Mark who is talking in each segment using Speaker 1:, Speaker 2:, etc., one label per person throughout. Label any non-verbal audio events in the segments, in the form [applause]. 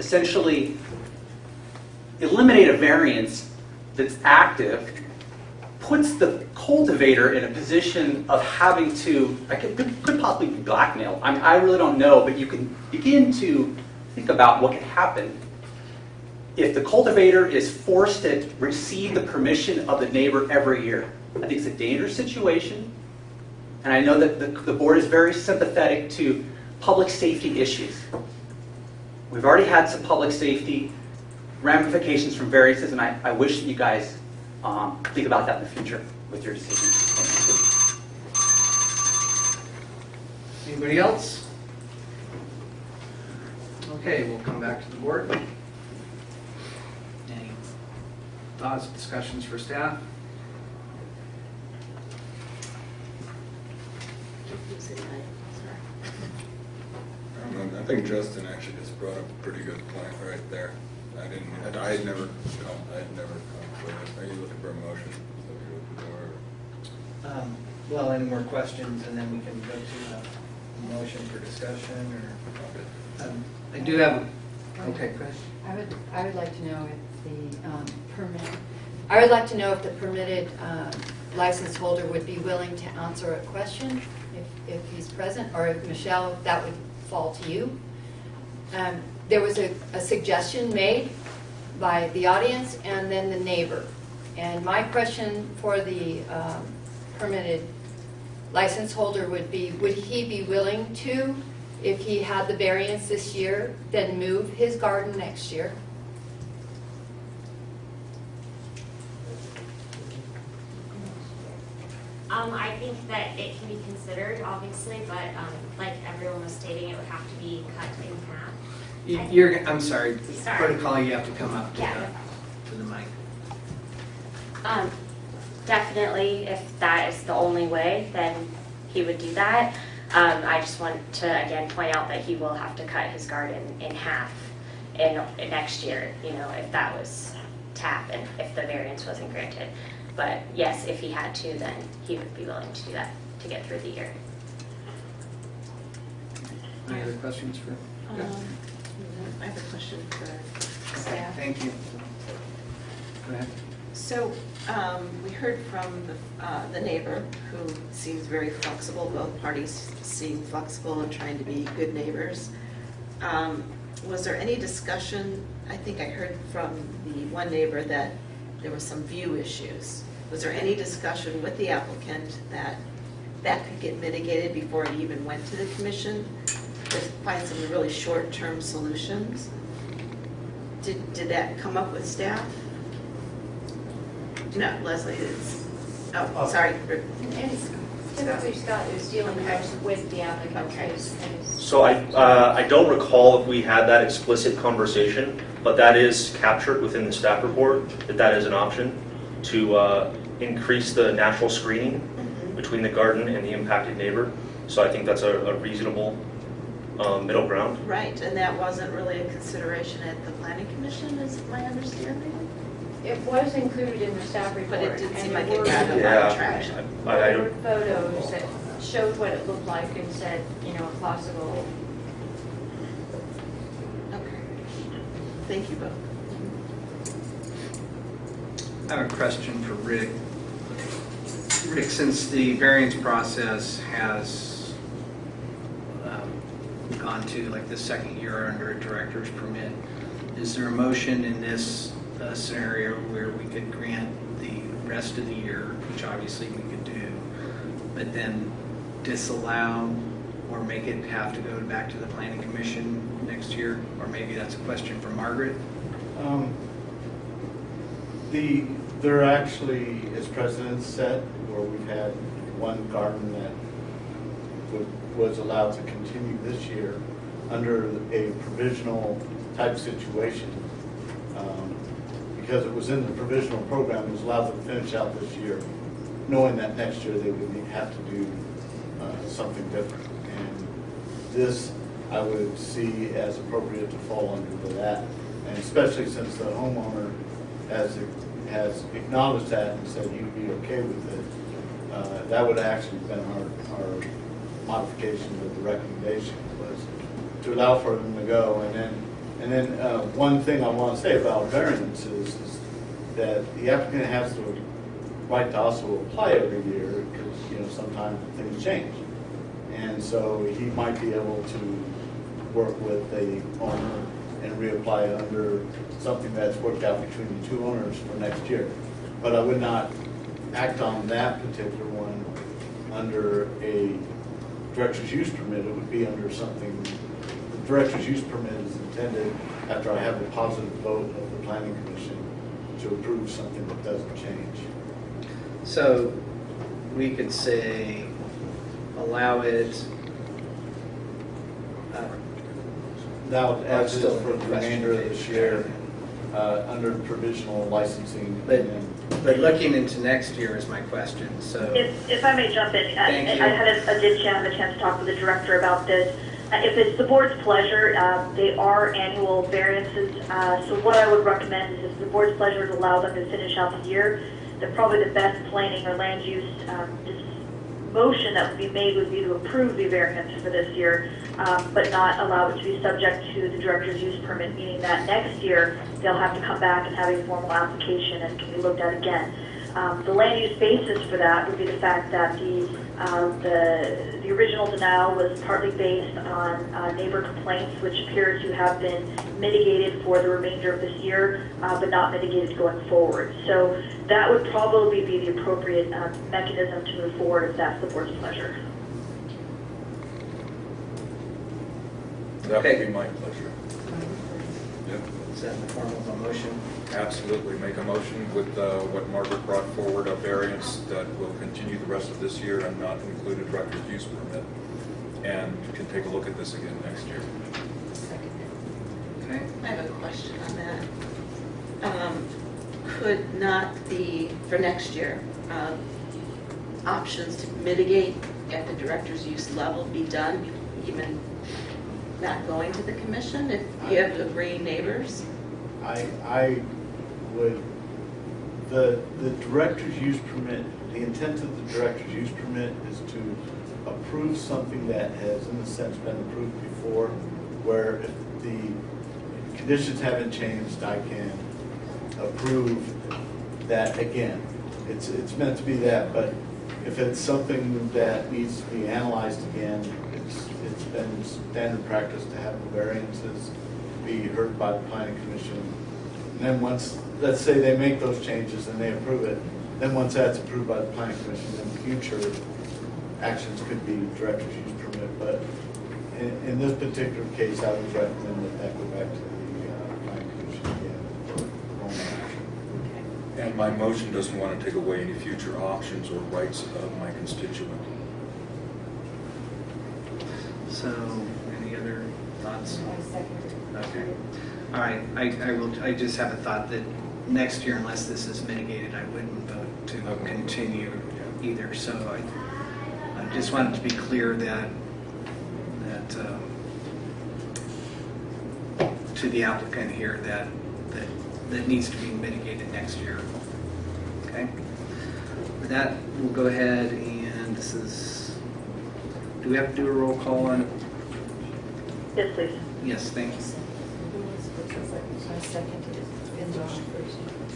Speaker 1: essentially eliminate a variance that's active, puts the cultivator in a position of having to, I could, could- possibly be blackmailed. I mean, I really don't know, but you can begin to think about what could happen if the cultivator is forced to receive the permission of the neighbor every year. I think it's a dangerous situation, and I know that the, the board is very sympathetic to public safety issues. We've already had some public safety ramifications from variances, and I, I wish that you guys um, think about that in the future with your decisions.
Speaker 2: Anybody else? Okay, we'll come back to the board. Any thoughts, discussions for staff?
Speaker 3: Um, I think Justin actually just brought up a pretty good point right there. I didn't, I had never, come- I had never come for this. Are you looking for a motion? Is that what you're looking for, or-
Speaker 2: Um, Well, any more questions, and then we can go to a motion for discussion, or, um, I do have, a- okay, go ahead.
Speaker 4: I would, I would like to know if the um, permit, I would like to know if the permitted um, license holder would be willing to answer a question if, if he's present, or if Michelle, that would fall to you. Um, There was a, a suggestion made by the audience and then the neighbor. And my question for the um, permitted license holder would be, would he be willing to, if he had the variance this year, then move his garden next year?
Speaker 5: Um, I think that it can be considered, obviously, but, um, like everyone was stating, it would have to be cut in half.
Speaker 2: You- You're, I'm sorry,
Speaker 5: Sorry.
Speaker 2: protocol, you have to come up to
Speaker 5: Yeah.
Speaker 2: the, to the mic.
Speaker 5: Um, definitely, if that is the only way, then he would do that. Um, I just want to again point out that he will have to cut his garden in half in, in next year, you know, if that was to happen, if the variance wasn't granted. But yes, if he had to, then he would be willing to do that to get through the year.
Speaker 2: Any other questions for?
Speaker 6: Um, I have a question for staff.
Speaker 2: Thank you. Go ahead.
Speaker 6: So, um, we heard from the, uh, the neighbor, who seems very flexible, both parties seem flexible and trying to be good neighbors. Um, Was there any discussion, I think I heard from the one neighbor that there were some view issues. Was there any discussion with the applicant that that could get mitigated before it even went to the commission? To find some really short-term solutions? Did, did that come up with staff? No, Leslie is, oh, oh, sorry.
Speaker 4: And typically Scott is dealing with the applicant.
Speaker 6: Okay.
Speaker 4: who's- who's-
Speaker 7: So I, uh, I don't recall if we had that explicit conversation, but that is captured within the staff report, that that is an option to uh, increase the natural screening between the garden and the impacted neighbor. So I think that's a a reasonable um, middle ground.
Speaker 6: Right, and that wasn't really a consideration at the planning commission, is my understanding?
Speaker 4: It was included in the staff report.
Speaker 6: But it didn't seem like it got a
Speaker 4: were-
Speaker 6: lot of traction.
Speaker 7: I- I
Speaker 4: There
Speaker 7: don't-
Speaker 4: were photos that showed what it looked like and said, you know, a possible,
Speaker 6: Okay. Thank you both.
Speaker 2: I have a question for Rick. Rick, since the variance process has um, gone to like the second year under a director's permit, is there a motion in this uh, scenario where we could grant the rest of the year, which obviously we could do, but then disallow or make it have to go back to the planning commission next year? Or maybe that's a question for Margaret?
Speaker 8: Um, The, there actually is precedent set where we've had one garden that would- was allowed to continue this year under a provisional type situation. Um, Because it was in the provisional program, it was allowed to finish out this year, knowing that next year they would have to do uh, something different. And this, I would see as appropriate to fall under that. And especially since the homeowner has, has acknowledged that and said he'd be okay with it, uh, that would actually have been our, our modification of the recommendation was to allow for them to go and then And then, uh, one thing I want to say about variances is that the applicant has the right to also apply every year, because, you know, sometimes things change. And so he might be able to work with the owner and reapply under something that's worked out between the two owners for next year. But I would not act on that particular one under a director's use permit. It would be under something, the director's use permit is intended after I have a positive vote of the planning commission to approve something that doesn't change.
Speaker 2: So we could say, allow it, uh,
Speaker 8: Now, as is
Speaker 2: Still
Speaker 8: for the
Speaker 2: question
Speaker 8: remainder of this year, uh, under provisional licensing.
Speaker 2: But-
Speaker 8: and
Speaker 2: but looking into next year is my question, so.
Speaker 9: If, if I may jump in, I I
Speaker 2: you.
Speaker 9: had a, I did have a chance to talk with the director about this. Uh, If it's the board's pleasure, uh, they are annual variances, uh, so what I would recommend is if the board's pleasure to allow them to finish out the year, that probably the best planning or land use um, motion that would be made would be to approve the variance for this year, um, but not allow it to be subject to the director's use permit, meaning that next year, they'll have to come back and have a formal application and can be looked at again. Um, The land use basis for that would be the fact that the, uh, the, the original denial was partly based on uh, neighbor complaints, which appear to have been mitigated for the remainder of this year, uh, but not mitigated going forward. So that would probably be the appropriate uh, mechanism to move forward if that's the board's pleasure.
Speaker 3: That would
Speaker 2: Okay.
Speaker 3: be my pleasure. Yep.
Speaker 2: Is that in the form of a motion?
Speaker 3: Absolutely, make a motion with uh, what Margaret brought forward, a variance that will continue the rest of this year and not include a director's use permit, and can take a look at this again next year.
Speaker 2: Okay.
Speaker 6: I have a question on that. Um, Could not the, for next year, um, options to mitigate at the director's use level be done, even not going to the commission if you have agreeing neighbors?
Speaker 8: I, I would, the, the director's use permit, the intent of the director's use permit is to approve something that has in a sense been approved before, where if the conditions haven't changed, I can approve that again. It's, it's meant to be that, but if it's something that needs to be analyzed again, it's, it's been standard practice to have the variances be heard by the planning commission. And then once, let's say they make those changes and they approve it, then once that's approved by the planning commission, then future actions could be director's use permit. But in, in this particular case, I would recommend that that go back to the uh, planning commission again for normal action.
Speaker 3: And my motion doesn't want to take away any future options or rights of my constituent.
Speaker 2: So, any other thoughts?
Speaker 4: I second.
Speaker 2: Okay. All right, I, I will, I just have a thought that next year, unless this is mitigated, I wouldn't vote to
Speaker 3: Okay.
Speaker 2: continue either. So I, I just wanted to be clear that, that, um, to the applicant here, that, that, that needs to be mitigated next year. Okay? With that, we'll go ahead and this is, do we have to do a roll call on?
Speaker 9: Yes, please.
Speaker 2: Yes, thank you.
Speaker 4: I seconded it. It's been John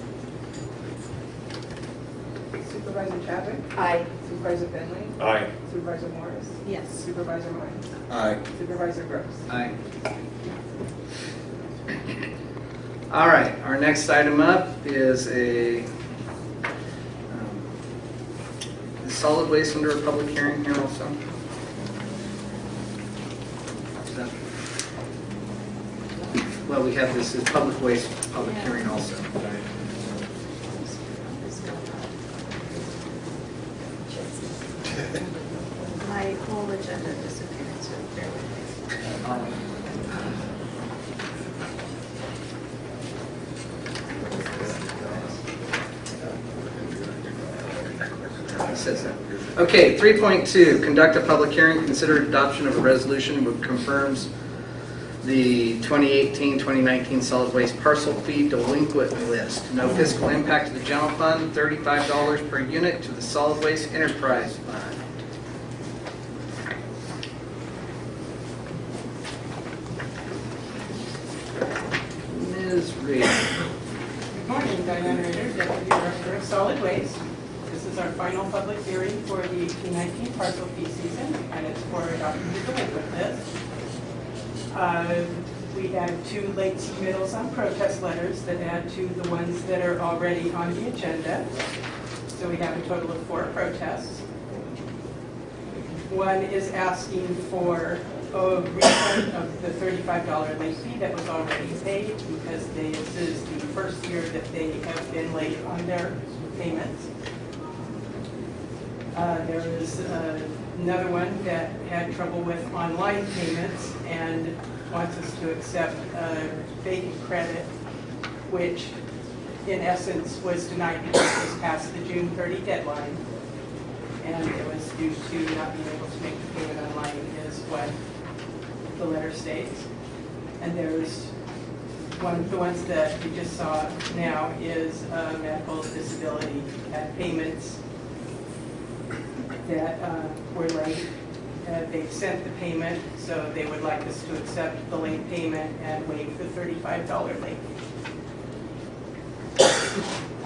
Speaker 4: first.
Speaker 10: Supervisor Chadwick?
Speaker 4: Aye.
Speaker 10: Supervisor Fenley?
Speaker 7: Aye.
Speaker 10: Supervisor Morris?
Speaker 6: Yes.
Speaker 10: Supervisor Myers?
Speaker 3: Aye.
Speaker 10: Supervisor Groves?
Speaker 2: Aye. All right, our next item up is a um, solid waste under a public hearing here also. Is that- Well, we have this as public waste, public hearing also.
Speaker 6: My whole agenda disappeared, so bear with me.
Speaker 2: It says that. Okay, 3.2, conduct a public hearing, consider adoption of a resolution which confirms the 2018-2019 solid waste parcel fee delinquent list. No fiscal impact to the general fund, $35 per unit to the solid waste enterprise fund.
Speaker 10: Ms. Reed. Good morning, Diane Rader, Deputy Director of Solid Waste. This is our final public hearing for the 2019 parcel fee season, and it's for adopting the delinquent uh, We had two late submittals on protest letters that add to the ones that are already on the agenda. So we have a total of four protests. One is asking for a refund of the $35 late fee that was already paid because this is the first year that they have been late on their payments. Uh, There is uh, another one that had trouble with online payments and wants us to accept a vacant credit, which in essence was denied because it was past the June 30 deadline. And it was due to not being able to make the payment online is what the letter states. And there's one of the ones that we just saw now is medical disability at payments that uh, were late. Uh, They've sent the payment, so they would like us to accept the late payment and waive the $35 late.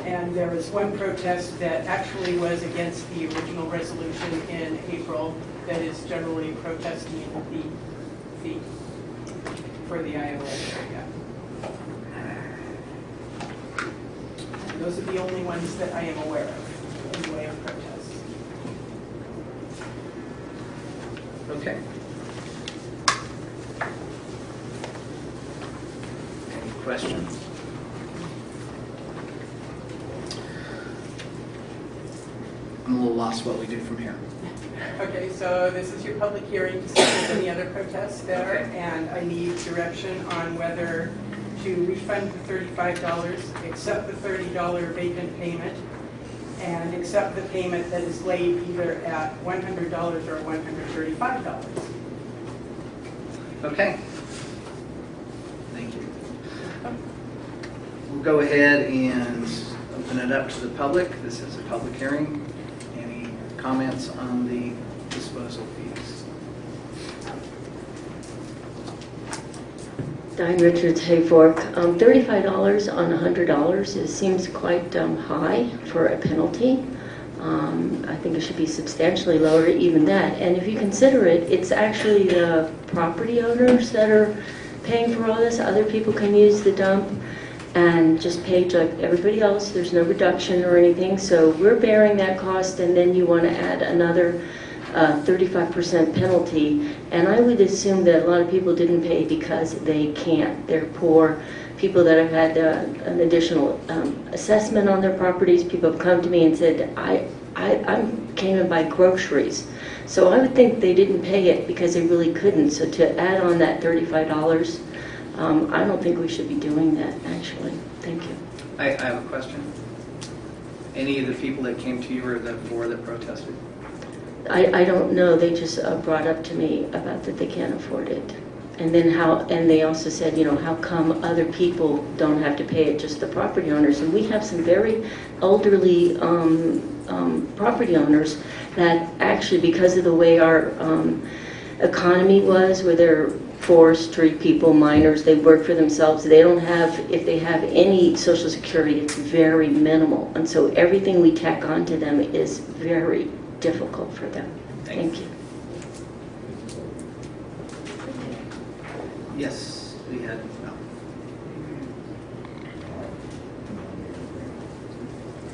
Speaker 10: And there was one protest that actually was against the original resolution in April that is generally protesting the fee for the Iowa area. Those are the only ones that I am aware of in the way of protests.
Speaker 2: Okay. Any questions? I'm a little lost what we do from here.
Speaker 10: Okay, so this is your public hearing to see if there's any other protests there,
Speaker 2: Okay.
Speaker 10: and I need direction on whether to refund the thirty-five dollars, accept the thirty dollar vacant payment, and accept the payment that is laid either at one hundred dollars or one hundred thirty-five dollars.
Speaker 2: Okay. Thank you. We'll go ahead and open it up to the public. This is a public hearing. Any comments on the
Speaker 11: Diane Richards, Hayfork. Um, $35 on $100 is, seems quite um, high for a penalty. Um, I think it should be substantially lower, even that. And if you consider it, it's actually the property owners that are paying for all this. Other people can use the dump and just pay like everybody else. There's no reduction or anything. So we're bearing that cost, and then you want to add another 35% penalty. And I would assume that a lot of people didn't pay because they can't. They're poor. People that have had uh, an additional um, assessment on their properties, people have come to me and said, I, I I'm came in by groceries. So I would think they didn't pay it because they really couldn't. So to add on that $35, um, I don't think we should be doing that, actually. Thank you.
Speaker 2: I, I have a question. Any of the people that came to you or the four that protested?
Speaker 11: I, I don't know, they just uh, brought up to me about that they can't afford it. And then how, and they also said, you know, how come other people don't have to pay it, just the property owners? And we have some very elderly um, um, property owners that actually, because of the way our um, economy was, where they're forestry people, miners, they work for themselves, they don't have, if they have any social security, it's very minimal. And so everything we tack on to them is very difficult for them.
Speaker 2: Thank
Speaker 11: Thank you.
Speaker 2: Yes, we had, no.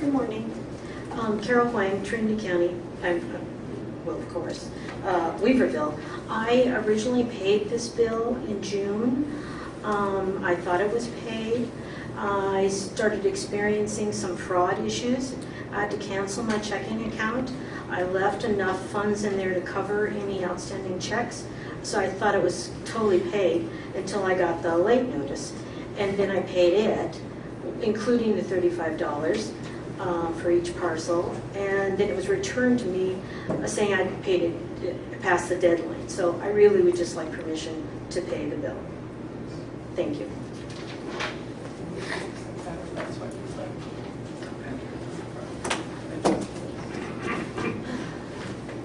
Speaker 12: Good morning. Um, Carol Huang, Trinity County, I'm, uh, well, of course, uh, Weaverville. I originally paid this bill in June. Um, I thought it was paid. I started experiencing some fraud issues. I had to cancel my checking account. I left enough funds in there to cover any outstanding checks, so I thought it was totally paid until I got the late notice. And then I paid it, including the $35 uh, for each parcel, and then it was returned to me uh, saying I'd paid it uh, past the deadline. So I really would just like permission to pay the bill. Thank you.
Speaker 10: That's what it's like.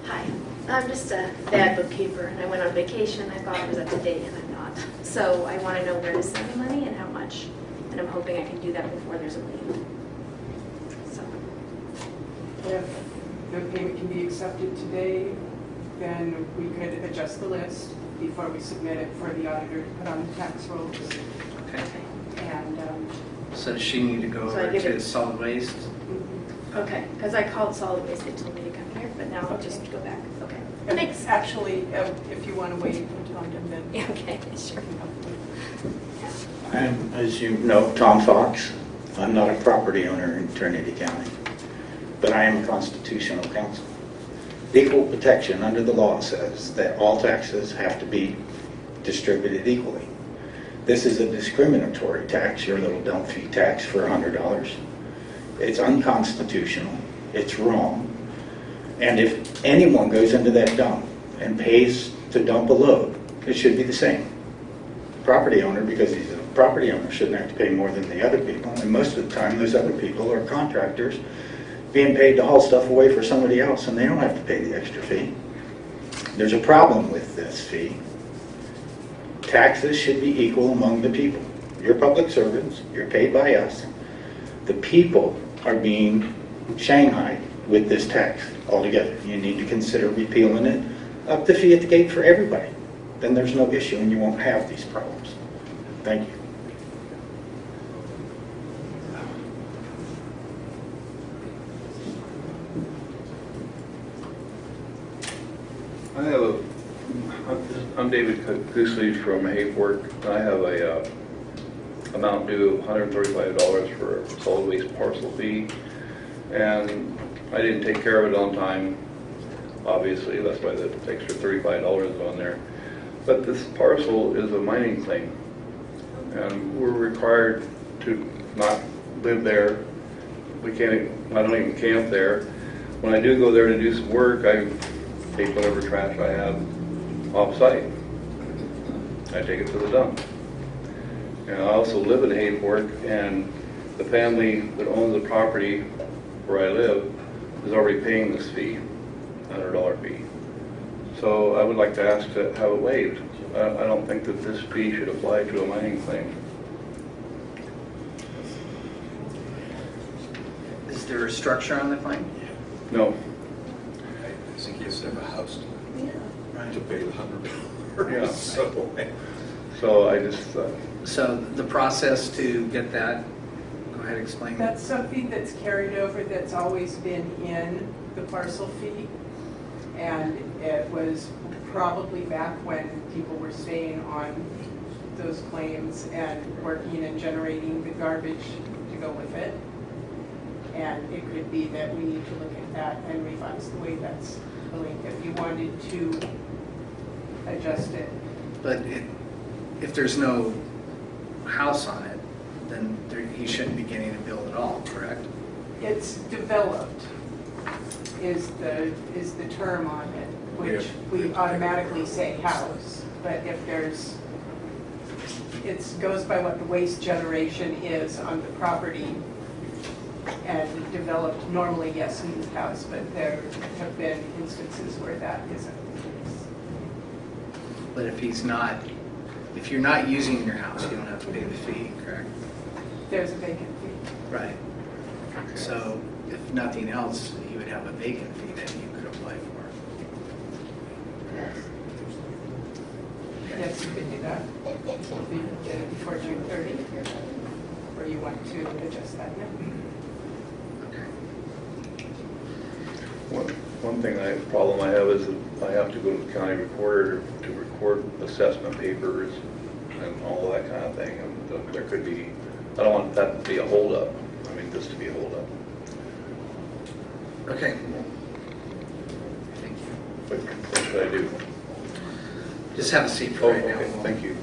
Speaker 13: Hi, I'm just a bad bookkeeper, and I went on vacation, I thought I was up to date, and I'm not. So I want to know where to send the money and how much. and I'm hoping I can do that before there's a lien. So,
Speaker 10: If the payment can be accepted today, then we could adjust the list before we submit it for the auditor to put on the tax rolls.
Speaker 2: Okay.
Speaker 10: And, um,
Speaker 2: So does she need to go
Speaker 13: So
Speaker 2: over to
Speaker 13: it-
Speaker 2: solid waste?
Speaker 13: okay, because I called solid waste, they told me to come here, but now I'll just go back, okay.
Speaker 10: and
Speaker 13: Thanks.
Speaker 10: actually, uh, if you want to wait until I'm done, then.
Speaker 13: Yeah, okay, sure.
Speaker 14: I'm, as you know, Tom Fox. I'm not a property owner in Trinity County, but I am a constitutional counsel. Equal protection under the law says that all taxes have to be distributed equally. This is a discriminatory tax, your little dump fee tax for $100. It's unconstitutional, it's wrong, and if anyone goes into that dump and pays to dump a load, it should be the same property owner, because he's a property owner, shouldn't have to pay more than the other people. And most of the time, those other people are contractors being paid to haul stuff away for somebody else, and they don't have to pay the extra fee. There's a problem with this fee. Taxes should be equal among the people. You're public servants, you're paid by us. The people are being shanghaied with this tax altogether. You need to consider repealing it, up the fee at the gate for everybody then there's no issue and you won't have these problems. Thank you.
Speaker 15: I have a, I'm David Goosley from Hayfork. I have a uh, amount due of $135 for a solid waste parcel fee. And I didn't take care of it on time, obviously, that's why the extra $35 is on there. But this parcel is a mining claim. And we're required to not live there. We can't, I don't even camp there. When I do go there to do some work, I take whatever trash I have off-site. I take it to the dump. And I also live in Hayfork, and the family that owns the property where I live is already paying this fee, $100 fee. So I would like to ask to have it waived. I I don't think that this fee should apply to a mining claim.
Speaker 2: Is there a structure on the claim?
Speaker 15: No.
Speaker 3: I think he has to have a house
Speaker 2: Right.
Speaker 3: to pay the hundred
Speaker 15: Yeah.
Speaker 3: dollars, [laughs] so.
Speaker 15: So I just, uh,
Speaker 2: So the process to get that, go ahead, explain.
Speaker 10: That's something that's carried over, that's always been in the parcel fee. And it was probably back when people were staying on those claims and working and generating the garbage to go with it. And it could be that we need to look at that and revise the way that's billing. If you wanted to adjust it,
Speaker 2: But it- if there's no house on it, then there- he shouldn't be getting a bill at all, correct?
Speaker 10: It's developed is the, is the term on it, which we automatically say house. But if there's, it goes by what the waste generation is on the property. And developed, normally, yes, means house, but there have been instances where that isn't the case.
Speaker 2: But if he's not, if you're not using your house, you don't have to pay the fee, correct?
Speaker 10: There's a vacant fee.
Speaker 2: Right. So if nothing else, you would have a vacant fee that you could apply for.
Speaker 10: Yes, you can do that. If you get it before June 30, or you want to adjust that now.
Speaker 15: one, one thing I, problem I have is that I have to go to the county recorder to record assessment papers and all that kind of thing. And there could be, I don't want that to be a holdup. I mean, this to be a holdup.
Speaker 2: Okay. Thank you.
Speaker 15: What what should I do?
Speaker 2: Just have a seat
Speaker 15: Oh,
Speaker 2: for right oh, now.
Speaker 15: okay, thank you.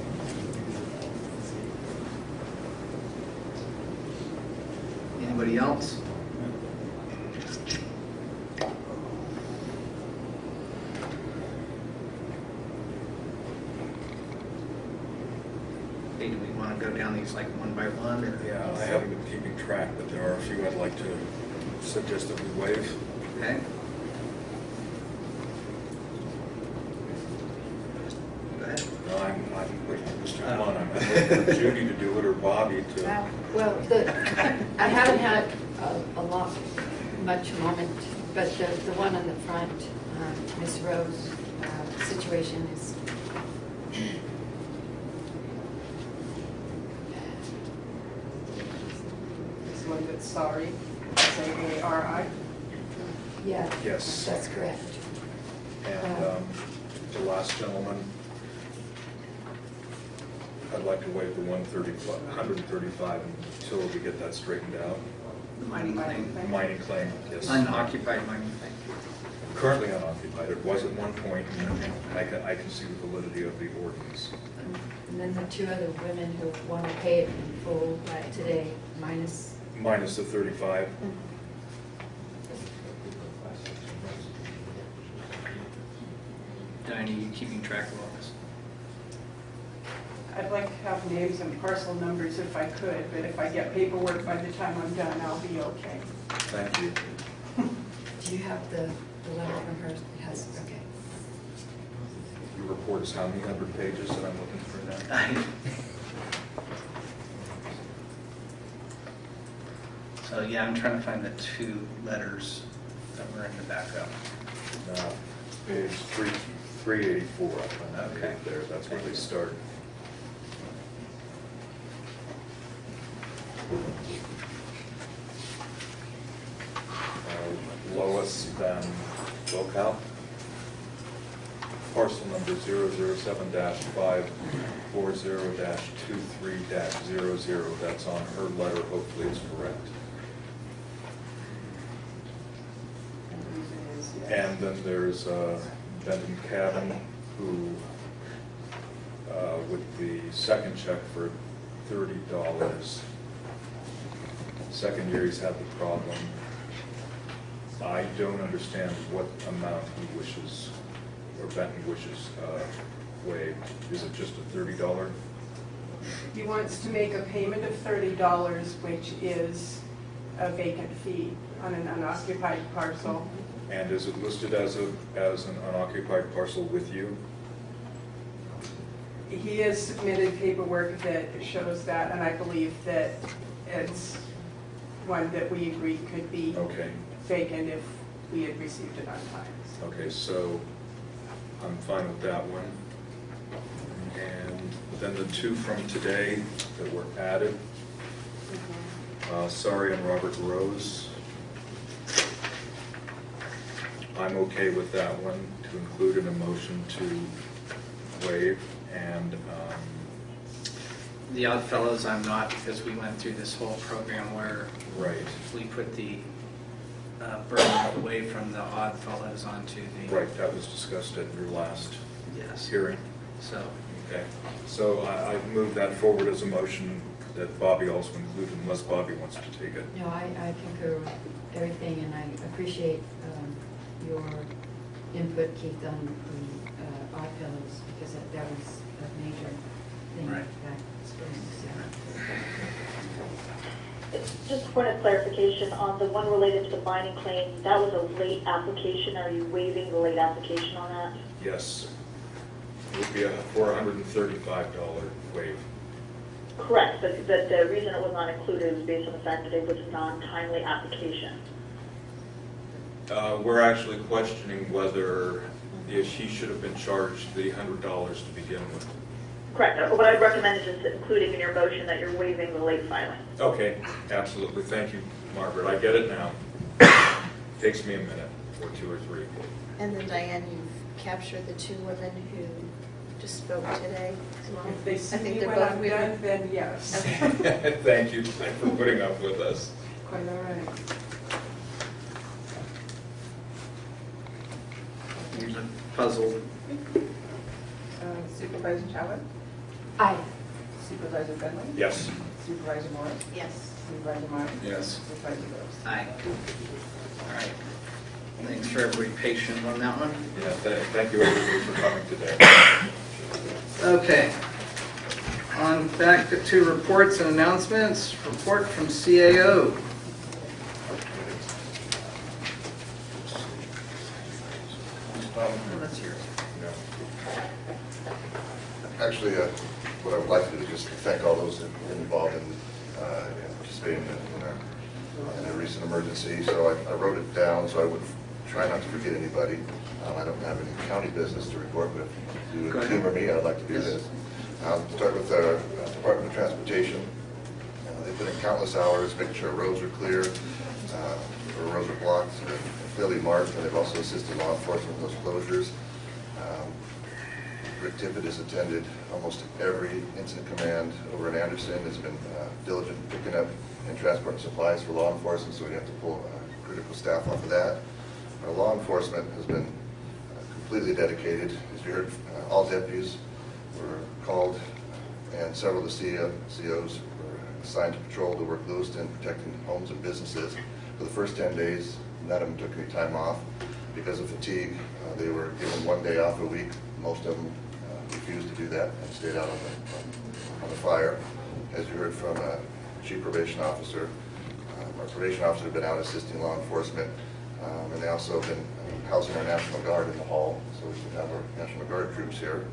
Speaker 2: Anybody else? Hey, do we want to go down these like one by one or?
Speaker 3: Yeah, I haven't been keeping track, but there are a few I'd like to suggest that we waive.
Speaker 2: Okay. Go ahead.
Speaker 3: No, I'm, I'm, with Mr. Colon, I'm looking for Judy to do it or Bobby to.
Speaker 4: Well, the, I haven't had a, a lot, much moment, but the, the one on the front, um, Ms. Rose, uh, situation is,
Speaker 10: This one that's sorry, S-A-A-R-I.
Speaker 4: yeah.
Speaker 3: Yes.
Speaker 4: That's correct.
Speaker 3: And um, the last gentleman, I'd like to waive the 135 135 until we get that straightened out.
Speaker 2: The mining claim,
Speaker 3: Mining claim, yes.
Speaker 2: unoccupied mining claim.
Speaker 3: Currently unoccupied, it was at one point, and I can, I can see the validity of the ordinance.
Speaker 4: And then the two other women who want to pay it in full today, minus,
Speaker 3: Minus the 35.
Speaker 2: Diane, are you keeping track of all this?
Speaker 10: I'd like to have names and parcel numbers if I could, but if I get paperwork by the time I'm done, I'll be okay.
Speaker 3: Thank you. [laughs]
Speaker 4: do you have the, the letter from her? Yes, okay.
Speaker 3: Your report is how many hundred pages that I'm looking for now? [laughs]
Speaker 2: So, yeah, I'm trying to find the two letters that were in the backup.
Speaker 3: Now, page three, 384, I find that
Speaker 2: Okay.
Speaker 3: there, that's where they start. Uh, Lois Van Lokout. Parcel number 007-540-23-00, that's on her letter, hopefully it's correct.
Speaker 10: And the reason is, yes.
Speaker 3: And then there's uh, Benton Cabin, who, uh, with the second check for thirty dollars. Second year he's had the problem. I don't understand what amount he wishes, or Benton wishes uh, waived. Is it just a thirty dollar?
Speaker 10: He wants to make a payment of thirty dollars, which is a vacant fee on an unoccupied parcel.
Speaker 3: And is it listed as a, as an unoccupied parcel with you?
Speaker 10: He has submitted paperwork that shows that, and I believe that it's one that we agreed could be
Speaker 3: Okay.
Speaker 10: vacant if we had received it on time.
Speaker 3: Okay, so I'm fine with that one. And then the two from today that were added, uh, Saari and Robert Rose. I'm okay with that one, to include in a motion to waive, and, um,
Speaker 2: The Odd Fellows, I'm not, because we went through this whole program where
Speaker 3: right,
Speaker 2: we put the uh, burden away from the Odd Fellows onto the.
Speaker 3: right, that was discussed at your last
Speaker 2: Yes,
Speaker 3: hearing.
Speaker 2: so,
Speaker 3: Okay, so I, I move that forward as a motion that Bobby also included unless Bobby wants to take it.
Speaker 4: No, I, I concur with everything, and I appreciate um, your input, Keith, on the uh, Odd Fellows, because that that was a major thing
Speaker 2: Right.
Speaker 4: back spring, so.
Speaker 9: Just a point of clarification, on the one related to the mining claim, that was a late application. Are you waiving the late application on that?
Speaker 3: Yes. It would be a, for a hundred and thirty-five dollar waive.
Speaker 9: Correct, but, but the reason it was not included was based on the fact that it was a non-timely application.
Speaker 3: Uh, we're actually questioning whether if he should have been charged the hundred dollars to begin with.
Speaker 9: Correct. Uh, What I'd recommend is just including in your motion that you're waiving the late filing.
Speaker 3: Okay, absolutely. Thank you, Margaret. I get it now. Takes me a minute, or two or three.
Speaker 6: And then Diane, you've captured the two women who just spoke today well?
Speaker 10: If they
Speaker 6: I
Speaker 10: see
Speaker 6: think
Speaker 10: me
Speaker 6: they're
Speaker 10: when
Speaker 6: both
Speaker 10: I'm
Speaker 6: women.
Speaker 10: done, then yes. [laughs] [laughs]
Speaker 3: Thank you for putting up with us.
Speaker 10: Quite all right.
Speaker 2: Here's a puzzle.
Speaker 16: Uh, Supervisor Chavez?
Speaker 4: Aye.
Speaker 16: Supervisor Fenley?
Speaker 3: Yes.
Speaker 16: Supervisor Morris?
Speaker 6: Yes.
Speaker 16: Supervisor Martin?
Speaker 3: Yes.
Speaker 16: Supervisor Rose?
Speaker 2: Aye. All right. Thanks for everybody patient on that one.
Speaker 3: Yeah, tha- thank you everybody for coming today.
Speaker 2: Okay. On back to- to reports and announcements. Report from CAO. Oh, that's yours.
Speaker 3: Yeah.
Speaker 17: Actually, uh, what I would like to do is just just thank all those that were involved in uh, in participating in a, in a recent emergency. So I, I so I would try not to forget anybody. Um, I don't have any county business to report, but if you would humor me, I'd like to do this. I'll start with the uh, Department of Transportation. Uh, They put in countless hours making sure roads are clear, uh, or roads are blocked, or clearly marked, and they've also assisted law enforcement with those closures. Um, Rick Tippett has attended almost every incident command over in Anderson, has been uh, diligent in picking up and transporting supplies for law enforcement, so we have to pull uh, critical staff off of that. Our law enforcement has been uh, completely dedicated. As you heard, uh, all deputies were called, and several of the CO COs were assigned to patrol to work Lewiston, protecting homes and businesses. For the first 10 days, none of them took any time off because of fatigue. Uh, They were given one day off a week. Most of them uh, refused to do that and stayed out on the, on the fire. As you heard from uh, Chief Probation Officer, probation officers have been out assisting law enforcement, um, and they also have been housing our National Guard in the hall, so we can have our National Guard troops here.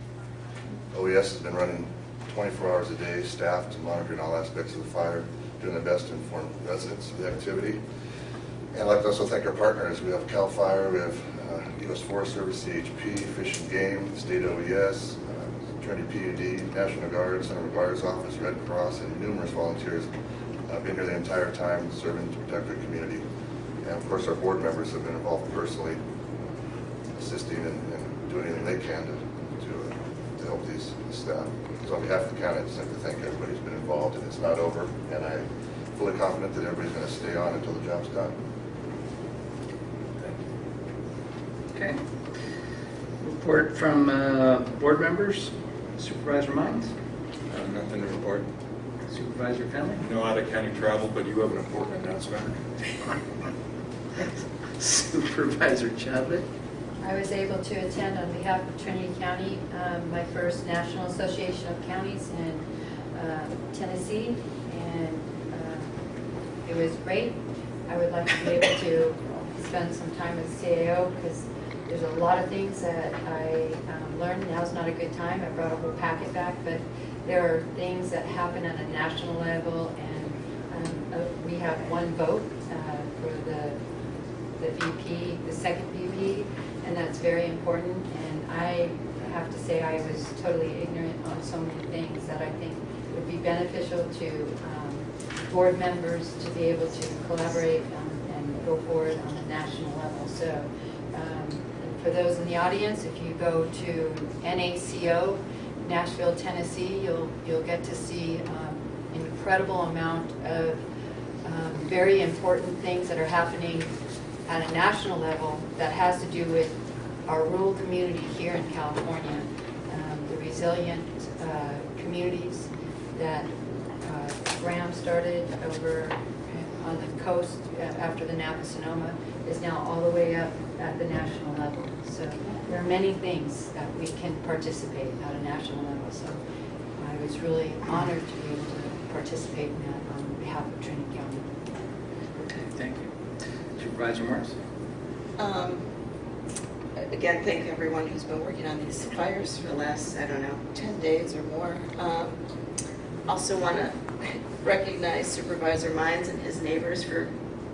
Speaker 17: OES has been running 24 hours a day, staffed and monitoring all aspects of the fire, doing their best to inform residents of the activity. And I'd like to also thank our partners. We have CAL FIRE, we have uh, U.S. Forest Service, CHP, Fish and Game, State OES, uh, Trinity PUD, National Guard, Senator McGuire's office, Red Cross, and numerous volunteers uh, been here the entire time serving to protect our community. And of course, our board members have been involved personally, assisting and and doing anything they can to, to, uh, to help these this staff. So on behalf of the county, I'd just like to thank everybody who's been involved, and it's not over, and I'm fully confident that everybody's going to stay on until the job's done.
Speaker 2: Okay. Report from uh, board members, Supervisor Mines,
Speaker 3: Uh, Nothing to report.
Speaker 2: Supervisor Fenley,
Speaker 3: No out-of-county travel, but you have an important announcement.
Speaker 2: Supervisor Chadwick.
Speaker 4: I was able to attend on behalf of Trinity County, um, my first National Association of Counties in uh, Tennessee, and uh, it was great. I would like to be able to spend some time with CAO, because there's a lot of things that I um, learned. Now's not a good time, I brought a whole packet back, but there are things that happen at a national level, and um, uh, we have one vote uh, for the the VP, the second VP, and that's very important. And I have to say, I was totally ignorant on so many things that I think would be beneficial to um, board members to be able to collaborate um, and go forward on a national level. So um, for those in the audience, if you go to NACO, Nashville, Tennessee, you'll, you'll get to see um, incredible amount of um, very important things that are happening at a national level that has to do with our rural community here in California, um, the resilient uh, communities that uh, Graham started over on the coast uh, after the Napa Sonoma is now all the way up at the national level. So there are many things that we can participate at a national level. So I was really honored to be able to participate in that on behalf of Trinity County.
Speaker 2: Okay, thank you. Supervisor Morris.
Speaker 6: Um, Again, thank everyone who's been working on these fires for the last, I don't know, 10 days or more. Um, Also want to [laughs] recognize Supervisor Mines and his neighbors for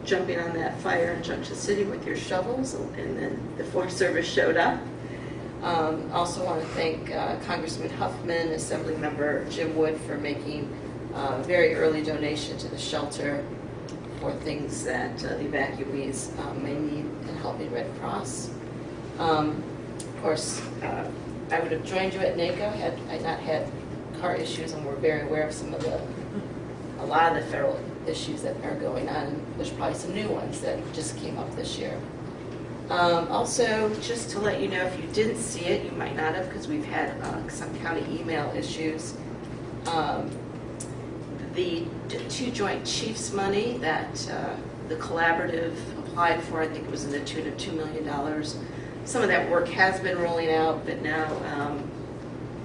Speaker 6: jumping on that fire in Junction City with your shovels, and then the Forest Service showed up. Um, Also want to thank uh, Congressman Huffman, Assemblymember Jim Wood for making a very early donation to the shelter for things that uh, the evacuees um, may need and helping Red Cross. Um, Of course, uh, I would have joined you at NACO had I not had car issues, and we're very aware of some of the, a lot of the federal issues that are going on. There's probably some new ones that just came up this year. Um, Also, just to let you know, if you didn't see it, you might not have, because we've had uh, some county email issues. Um, The two joint chiefs money that uh, the collaborative applied for, I think it was in the tune of $2 million. Some of that work has been rolling out, but now um,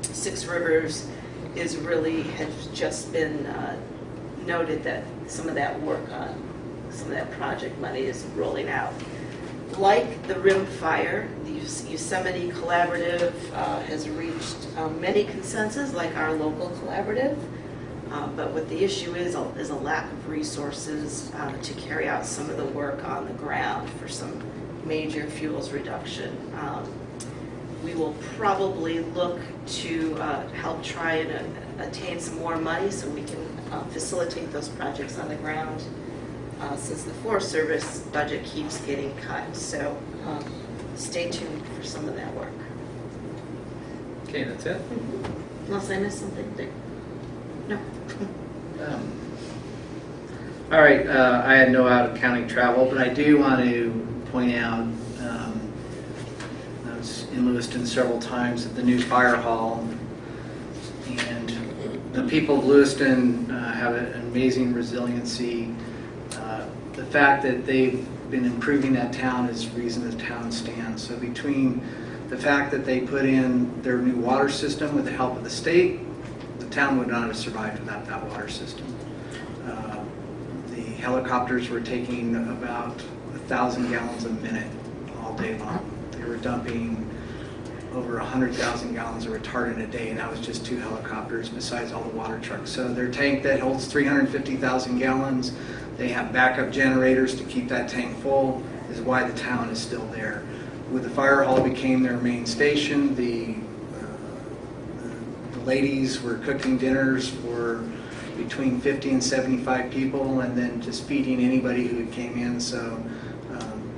Speaker 6: Six Rivers is really, has just been uh, noted that some of that work on, some of that project money is rolling out. Like the Rim Fire, the Yosemite Collaborative uh, has reached um, many consensus, like our local collaborative. Um, But what the issue is, is a lack of resources uh, to carry out some of the work on the ground for some major fuels reduction. Um, We will probably look to uh, help try and uh, attain some more money so we can uh, facilitate those projects on the ground, uh, since the Forest Service budget keeps getting cut. So um, stay tuned for some of that work.
Speaker 2: Okay, that's it?
Speaker 6: Unless I missed something there. No. [laughs]
Speaker 2: Um, All right, uh, I had no out-of-county travel, but I do want to point out, um, I was in Lewiston several times at the new fire hall, the people of Lewiston uh, have an amazing resiliency. Uh, The fact that they've been improving that town is reason the town stands. So between the fact that they put in their new water system with the help of the state, the town would not have survived without that water system. Uh, The helicopters were taking about a thousand gallons a minute all day long. They were dumping over 100,000 gallons of retardant a day, and that was just two helicopters besides all the water trucks. So their tank that holds 350,000 gallons, they have backup generators to keep that tank full, is why the town is still there. With the fire hall became their main station, the the ladies were cooking dinners for between 50 and 75 people, and then just feeding anybody who came in. So um,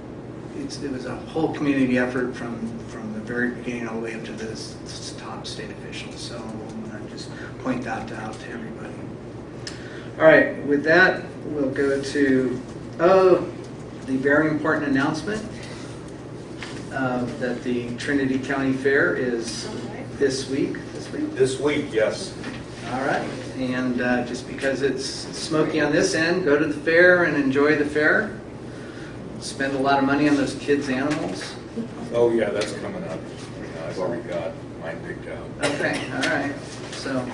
Speaker 2: it was a whole community effort from, from very beginning all the way up to the top state officials. So to just point that out to everybody. All right, with that, we'll go to, oh, the very important announcement uh, that the Trinity County Fair is this week, this week?
Speaker 3: This week, yes.
Speaker 2: All right, and uh, just because it's smoky on this end, go to the fair and enjoy the fair. Spend a lot of money on those kids' animals.
Speaker 3: Oh, yeah, that's coming up. I've already got mine picked out.
Speaker 2: Okay, all right, so.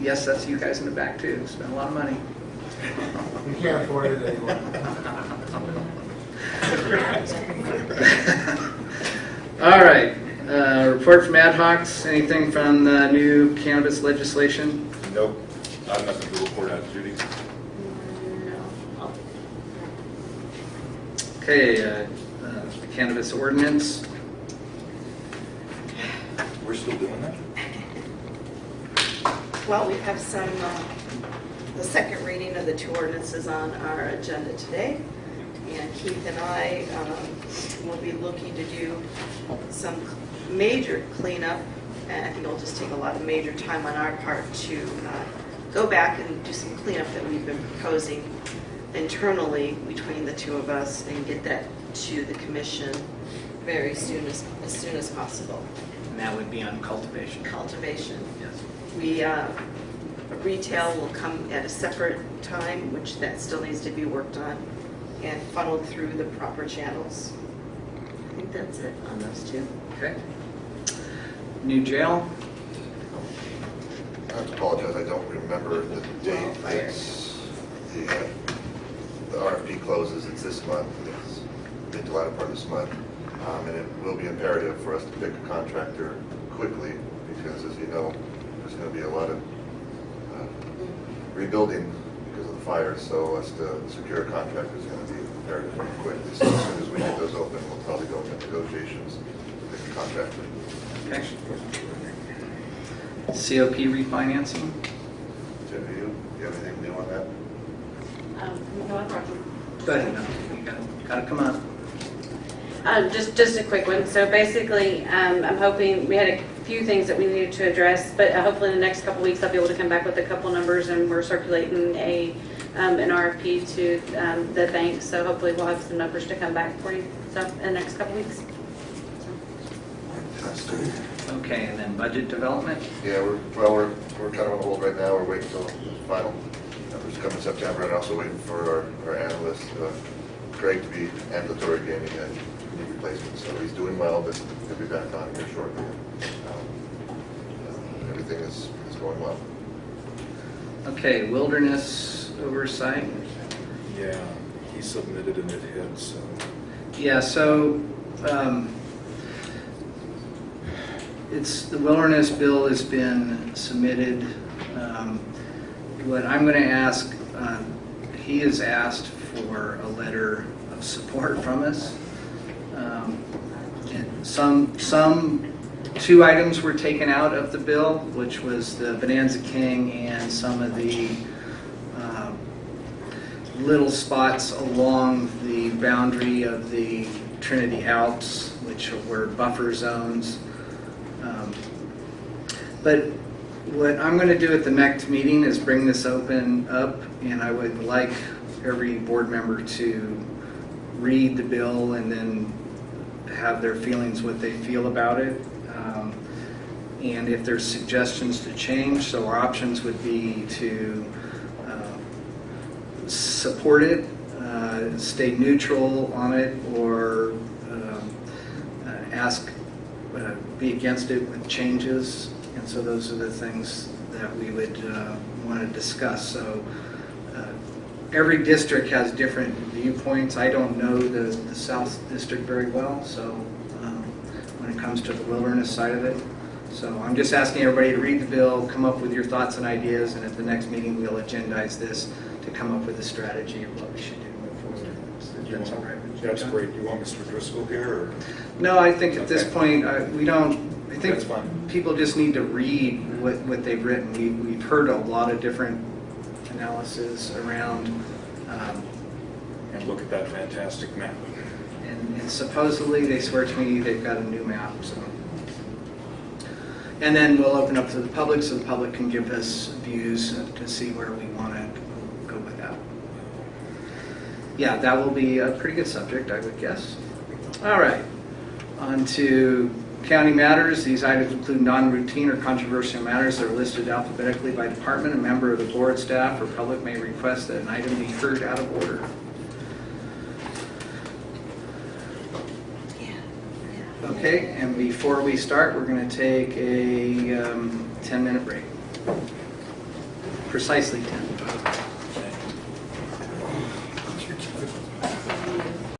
Speaker 2: Yes, that's you guys in the back too, spend a lot of money.
Speaker 8: We can't afford it anymore. [laughs]
Speaker 2: All right, uh, report from ad hocs, anything from the new cannabis legislation?
Speaker 3: Nope, I have nothing to report out, Judy.
Speaker 2: Okay, uh, uh, the cannabis ordinance,
Speaker 3: We're still doing that?
Speaker 6: Well, we have some, uh, the second reading of the two ordinances on our agenda today. And Keith and I um, will be looking to do some major cleanup. And I think it'll just take a lot of major time on our part to uh, go back and do some cleanup that we've been proposing internally between the two of us and get that to the commission very soon as, as soon as possible.
Speaker 2: and that would be on cultivation.
Speaker 6: Cultivation.
Speaker 2: Yes.
Speaker 6: We, uh, retail will come at a separate time, which that still needs to be worked on, and funneled through the proper channels. I think that's it on those two.
Speaker 2: Okay. New jail,
Speaker 17: I have to apologize, I don't remember the date. It's, the, uh, the RFP closes, it's this month, it's mid to latter part of this month. Um, And it will be imperative for us to pick a contractor quickly, because as you know, there's going to be a lot of uh, rebuilding because of the fires, so us to secure a contractor is going to be imperative quickly. So as soon as we get those open, we'll probably go into negotiations to pick a contractor.
Speaker 2: okay. COP refinancing,
Speaker 17: Jim, do you, do you have anything new on that?
Speaker 13: Um, no, I brought them.
Speaker 2: go ahead, now. you gotta, gotta come on.
Speaker 13: Um, just, just a quick one. So basically, um, I'm hoping, we had a few things that we needed to address, but uh, hopefully in the next couple weeks, I'll be able to come back with a couple numbers and we're circulating a, um, an RFP to, um, the bank. So hopefully we'll have some numbers to come back for you, so, in the next couple weeks.
Speaker 17: Fantastic.
Speaker 2: Okay, and then budget development,
Speaker 17: Yeah, we're, well, we're, we're kind of on hold right now, we're waiting till the final numbers come in September, and also waiting for our, our analyst, uh, Craig, to be ambulatory gaining a knee replacement, so he's doing well, but he'll be back on here shortly. Um, uh, Everything is, is going well.
Speaker 2: okay, wilderness oversight.
Speaker 3: Yeah, he submitted and it hit, so.
Speaker 2: Yeah, so, um, it's, the wilderness bill has been submitted. Um, What I'm going to ask, uh, he has asked for a letter of support from us. Um, and Some, some, two items were taken out of the bill, which was the Bonanza King and some of the um, little spots along the boundary of the Trinity Alps, which were buffer zones. Um, But what I'm going to do at the next meeting is bring this open up, and I would like every board member to read the bill and then have their feelings, what they feel about it. Um, And if there's suggestions to change, so our options would be to uh, support it, uh, stay neutral on it, or um, uh, ask, uh, be against it with changes. And so those are the things that we would want to discuss. So uh, every district has different viewpoints. I don't know the, the South District very well, so um, when it comes to the wilderness side of it. So I'm just asking everybody to read the bill, come up with your thoughts and ideas, and at the next meeting, we'll agendize this to come up with a strategy of what we should do. That's all right.
Speaker 18: That's great. You want Mr. Driscoll here, or?
Speaker 2: No, I think at this point, uh, we don't, think
Speaker 18: That's fine.
Speaker 2: people just need to read what, what they've written. We, we've heard a lot of different analysis around, um,
Speaker 18: And look at that fantastic map.
Speaker 2: and and supposedly, they swear to me they've got a new map, so. And then we'll open up to the public, so the public can give us views to see where we want to go with that. Yeah, that will be a pretty good subject, I would guess. All right, on to county matters. These items include non-routine or controversial matters that are listed alphabetically by department. A member of the board, staff, or public may request that an item be heard out of order. Okay, and before we start, we're going to take a um, 10-minute break. Precisely 10.